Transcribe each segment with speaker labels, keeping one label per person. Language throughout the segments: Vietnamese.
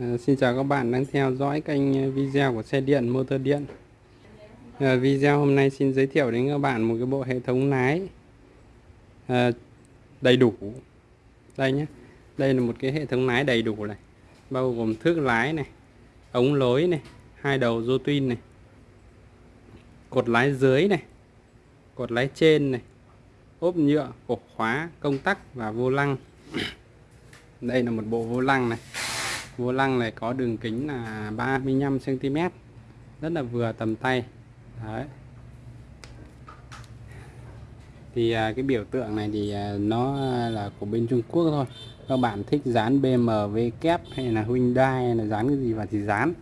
Speaker 1: À, xin chào các bạn đang theo dõi kênh ờ, video của xe điện motor điện. À, video hôm nay xin giới thiệu đến các bạn một cái bộ hệ thống lái à, đầy đủ. Đây nhé. Đây là một cái hệ thống lái đầy đủ này bao gồm thước lái này ống lối này hai đầu rô tuyên này cột lái dưới này cột lái trên này ốp nhựa ổ khóa công tắc và vô lăng. Đây là một bộ vô lăng này vô lăng này có đường kính là 35 cm rất là vừa tầm tay. Đấy. Thì à, cái biểu tượng này thì à, nó là của bên Trung Quốc thôi. Các bạn thích dán BMW kép hay là Hyundai hay là dán cái gì vào thì dán.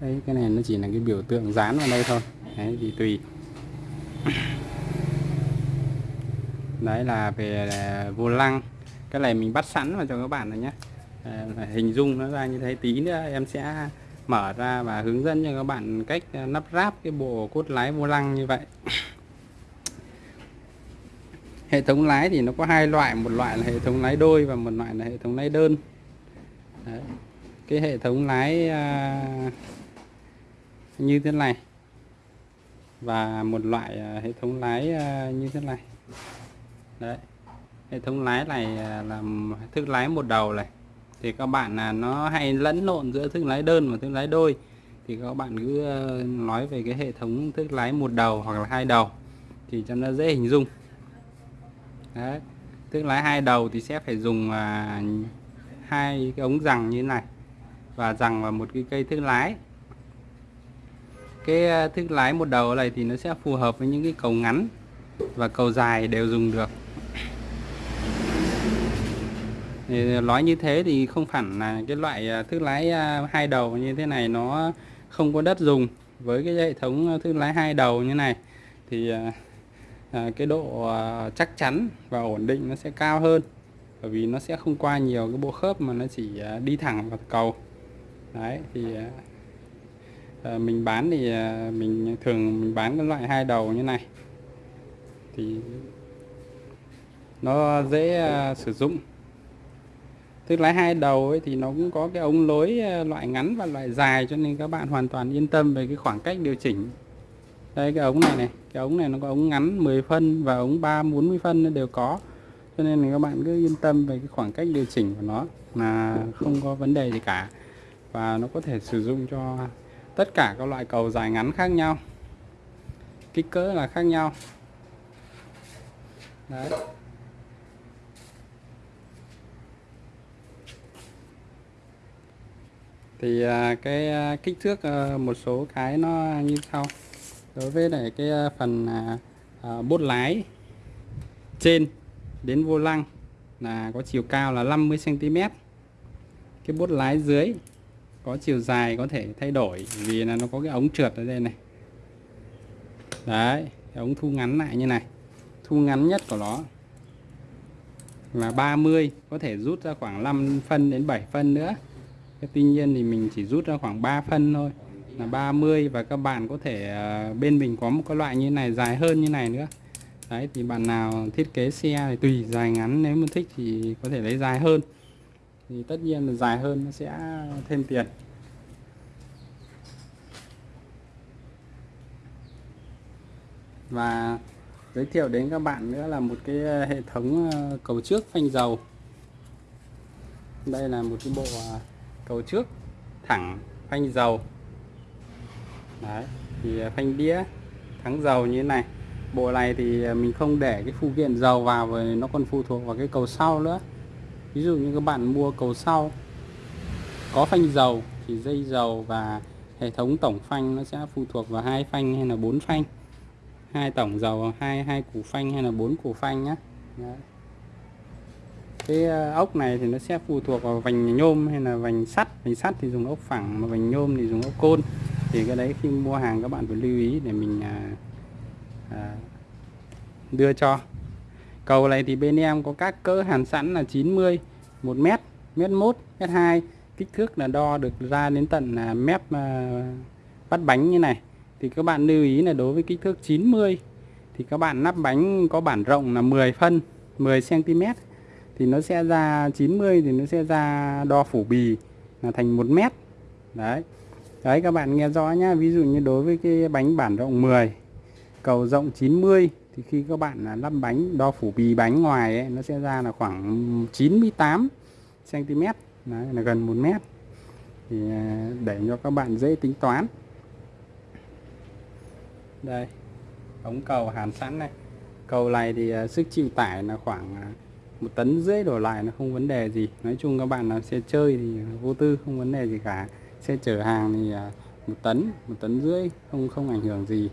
Speaker 1: Đấy cái này nó chỉ là cái biểu tượng dán vào đây thôi. Đấy thì tùy. Đấy là về à, vô lăng. Cái này mình bắt sẵn vào cho các bạn rồi nhé. Ờ, hình dung nó ra như thế. Tí nữa em sẽ mở ra và hướng dẫn cho các bạn cách ờ, lắp ráp cái bộ cốt lái vô lăng như vậy. Hệ thống lái thì nó có hai loại một loại là hệ thống lái đôi và một loại là hệ thống lái đơn. Đấy. cái hệ thống lái à, như thế này và một loại à, hệ thống lái à, như thế này. Đấy. Hệ thống lái này à, là thức lái một đầu này thì các bạn là nó hay lẫn lộn giữa thương lái đơn và thương lái đôi. Thì các bạn cứ ờ, nói về cái hệ thống thương lái một đầu hoặc là hai đầu thì cho nó dễ hình dung. Đấy. thương lái hai đầu thì sẽ phải dùng à, hai cái ống rằng như thế này và rằng vào một cái cây thương lái. Cái ờ, thương lái một đầu này thì nó sẽ phù hợp với những cái cầu ngắn và cầu dài đều dùng được thì nói như thế thì không hẳn là cái loại à, thương lái à, hai đầu như thế này nó không có đất dùng với cái hệ thống à, thương lái hai đầu như này. Thì cái độ chắc chắn và ổn định nó sẽ cao hơn. Bởi vì nó sẽ không qua nhiều cái bộ khớp mà nó chỉ đi thẳng vào cầu. Đấy, thì mình bán thì mình thường mình bán cái loại hai đầu như này. Thì nó dễ sử dụng. Tức lái hai đầu ấy thì nó cũng có cái ống lối ờ, loại ngắn và loại dài cho nên các bạn hoàn toàn yên tâm về cái khoảng cách điều chỉnh. Đây cái ống này này, cái ống này nó có ống ngắn 10 phân và ống 3 40 phân nó đều có. Cho nên là các bạn cứ yên tâm về cái khoảng cách điều chỉnh của nó là không có vấn đề gì cả. Và nó có thể sử dụng cho tất cả các loại cầu dài ngắn khác nhau. Kích cỡ là khác nhau. Đấy. Thì à, cái à, kích thước à, một số cái nó như sau. Đối với lại cái phần bốt lái trên đến vô lăng là có chiều cao là 50 cm cái bốt lái dưới có chiều dài có thể thay đổi vì là nó có cái ống trượt ở đây này. Đấy, cái ống thu ngắn lại như này. Thu ngắn nhất của nó là 30 có thể rút ra khoảng 5 phân đến 7 phân nữa tuy nhiên thì mình chỉ rút ra khoảng 3 phân thôi, là 30 và các bạn có thể à, bên mình có một cái loại như này dài hơn như này nữa. Đấy, thì bạn nào thiết kế xe thì tùy dài ngắn, nếu mà thích thì có thể lấy dài hơn. Thì tất nhiên là dài hơn nó sẽ thêm tiền. Và giới thiệu đến các bạn nữa là một cái à, hệ thống à, cầu trước phanh dầu. Đây là một cái bộ cầu trước, thẳng phanh dầu. Đấy, thì à, phanh đĩa, thắng dầu như thế này. Bộ này thì à, mình không để cái phụ kiện dầu vào và nó còn phụ thuộc vào cái cầu sau nữa. Ví dụ như các bạn mua cầu sau, có phanh dầu thì dây dầu và hệ thống tổng phanh nó sẽ phụ thuộc vào hai phanh hay là bốn phanh. Hai tổng dầu, hai hai củ phanh hay là bốn củ phanh nhé Đấy cái ờ, ốc này thì nó sẽ phụ thuộc vào vành nhôm hay là vành sắt. Vành sắt thì dùng ốc phẳng mà vành nhôm thì dùng ốc côn. Thì cái đấy khi mua hàng các bạn phải lưu ý để mình à, à, đưa cho. Cầu này thì bên em có các cỡ hàn sẵn là 90 1 mét mét 1 mét 2 kích thước là đo được ra đến tận là mép à, bắt bánh như này. Thì các bạn lưu ý là đối với kích thước 90 thì các bạn nắp bánh có bản rộng là 10 phân 10 cm thì nó sẽ ra 90 thì nó sẽ ra đo phủ bì là thành 1 mét. Đấy. Đấy các bạn nghe rõ nhá. Ví dụ như đối với cái bánh bản rộng 10 cầu rộng 90 thì khi các bạn lắp bánh đo phủ bì bánh ngoài ấy, nó sẽ ra là khoảng 98 cm đấy, là gần 1 mét. Thì à, để cho các bạn dễ tính toán. Đây ống cầu hàn sẵn này. Cầu này thì à, sức chịu tải là khoảng à, một tấn rưỡi đổ lại nó không vấn đề gì. Nói chung các bạn làm xe chơi thì vô tư không vấn đề gì cả. Xe chở hàng thì à, một tấn một tấn rưỡi không không ảnh hưởng gì.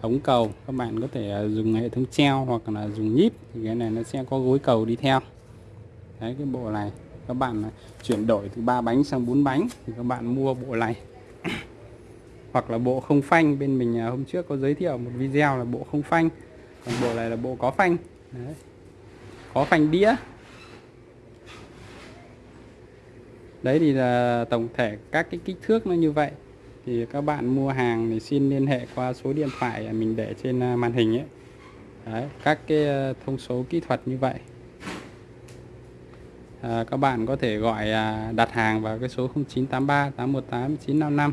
Speaker 1: Ống cầu, các bạn có thể à, dùng hệ thống treo hoặc là dùng nhíp thì cái này nó sẽ có gối cầu đi theo. Đấy, cái bộ này, các bạn à, chuyển đổi từ ba bánh sang bốn bánh thì các bạn mua bộ này. Hoặc là bộ không phanh, bên mình hôm trước có giới thiệu một video là bộ không phanh, còn bộ này là bộ có phanh. Đấy có phanh đĩa. Đấy thì là tổng thể các cái kích thước nó như vậy. Thì các bạn mua hàng thì xin liên hệ qua số điện thoại mình để trên à, màn hình ấy. Đấy, các cái à, thông số kỹ thuật như vậy. À, các bạn có thể gọi à, đặt hàng vào cái số 0983 818 955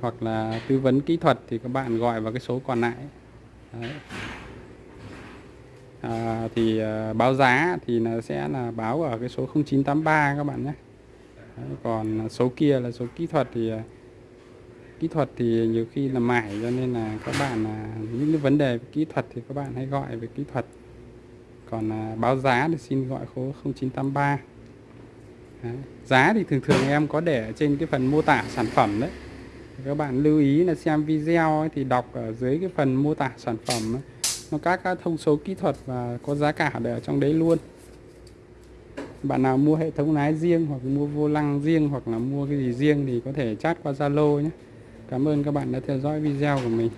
Speaker 1: hoặc là tư vấn kỹ thuật thì các bạn gọi vào cái số còn lại. Đấy. À, thì à, báo giá thì là sẽ là báo ở cái số 0983 các bạn nhé. Đấy, còn số kia là số kỹ thuật thì ờ, kỹ thuật thì nhiều khi là mải cho nên là các bạn là những cái vấn đề kỹ thuật thì các bạn hãy gọi về kỹ thuật. Còn à, báo giá thì xin gọi số 0983 đấy. giá thì thường thường em có để trên cái phần mô tả sản phẩm đấy. Các bạn lưu ý là xem video ấy, thì đọc ở dưới cái phần mô tả sản phẩm ấy, nó các các thông số kỹ thuật và có giá cả để ở trong đấy luôn. Bạn nào mua hệ thống lái riêng hoặc mua vô lăng riêng hoặc là mua cái gì riêng thì có thể chat qua Zalo nhé. Cảm ơn các bạn đã theo dõi video của mình.